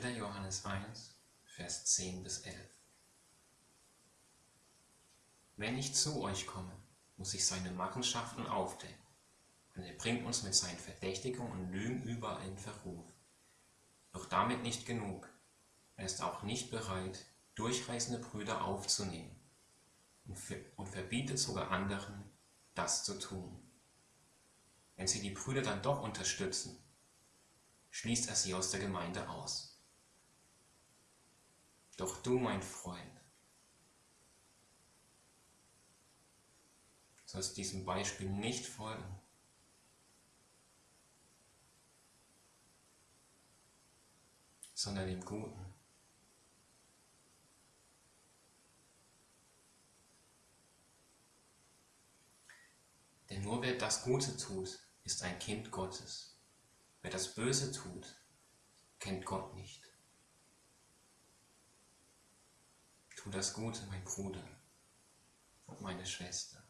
3. Johannes 1, Vers 10 bis 11. Wenn ich zu euch komme, muss ich seine Machenschaften aufdecken, und er bringt uns mit seinen Verdächtigungen und Lügen überall in Verruf. Doch damit nicht genug. Er ist auch nicht bereit, durchreißende Brüder aufzunehmen und verbietet sogar anderen, das zu tun. Wenn sie die Brüder dann doch unterstützen, schließt er sie aus der Gemeinde aus. Doch du, mein Freund, sollst diesem Beispiel nicht folgen. sondern dem Guten. Denn nur wer das Gute tut, ist ein Kind Gottes. Wer das Böse tut, kennt Gott nicht. Tu das Gute, mein Bruder und meine Schwester.